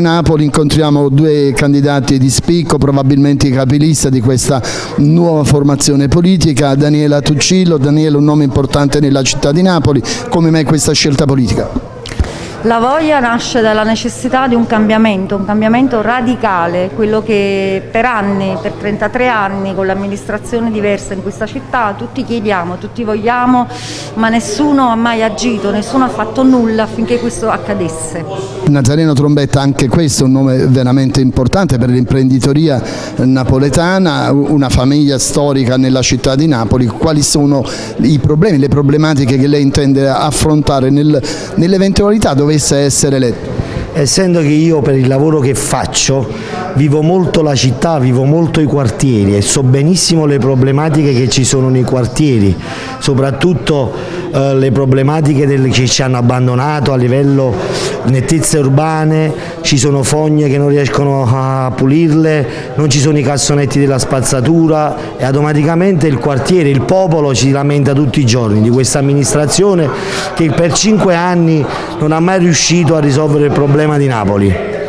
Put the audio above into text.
Napoli incontriamo due candidati di spicco, probabilmente i capilista di questa nuova formazione politica, Daniela Tuccillo. Daniela un nome importante nella città di Napoli, come mai questa scelta politica? La voglia nasce dalla necessità di un cambiamento, un cambiamento radicale, quello che per anni, per 33 anni, con l'amministrazione diversa in questa città, tutti chiediamo, tutti vogliamo, ma nessuno ha mai agito, nessuno ha fatto nulla affinché questo accadesse. Nazareno Trombetta, anche questo è un nome veramente importante per l'imprenditoria napoletana, una famiglia storica nella città di Napoli. Quali sono i problemi, le problematiche che lei intende affrontare nel, nell'eventualità dove dovesse essere eletto? Essendo che io per il lavoro che faccio vivo molto la città, vivo molto i quartieri e so benissimo le problematiche che ci sono nei quartieri, soprattutto eh, le problematiche del, che ci hanno abbandonato a livello nettezze urbane, ci sono fogne che non riescono a pulirle, non ci sono i cassonetti della spazzatura e automaticamente il quartiere, il popolo ci lamenta tutti i giorni di questa amministrazione che per cinque anni non ha mai riuscito a risolvere il problema di Napoli.